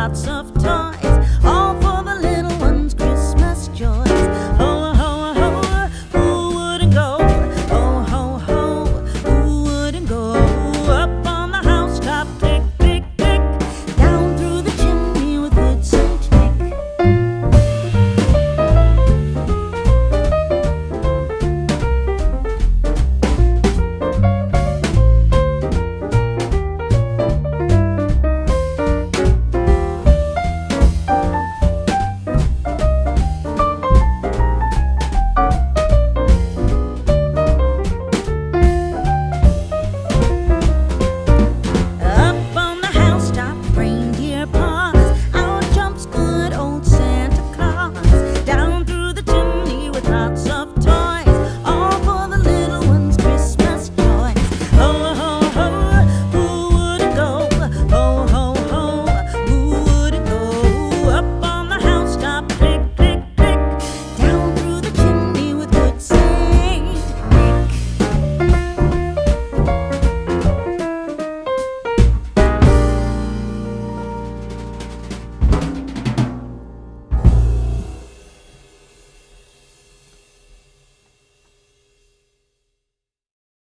lots of